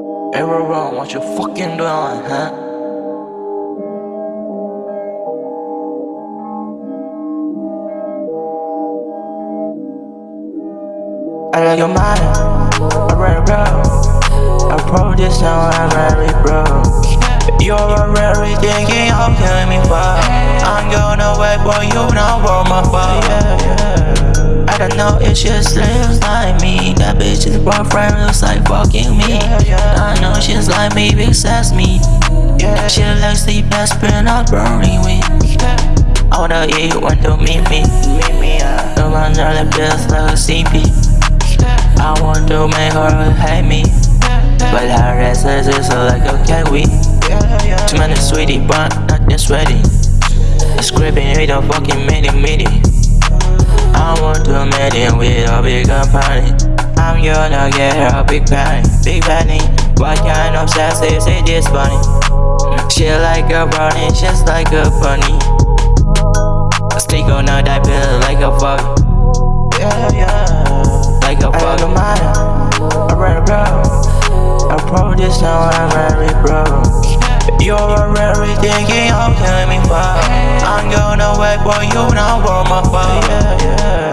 Bro, what you fucking doing, huh? I like your mind, I read bro. I pro this now, I'm very bro. You're already thinking of oh, killing me for. I'm gonna wait for you now for my fault. I don't know if she looks like me. That bitch's boyfriend looks like fucking me. I know she's like me because me. She likes the best friend I'm burning with. I wanna eat when to meet me. The one that feels like a CP. I want to make her hate me But her restless is just like a kiwi Too many sweetie but not this ready Scraping with a fucking midi midi I want to meet him with a big party I'm gonna get her a big penny, big penny What kind of sex is it this bunny? She like a brownie, just like a bunny Stick on a diaper like a fuck Yeah, yeah like a fucking mind. I read a bro. I pro this now, I'm very bro. You're already thinking of killing me for. I'm gonna wait for you now for my fault. Yeah, yeah.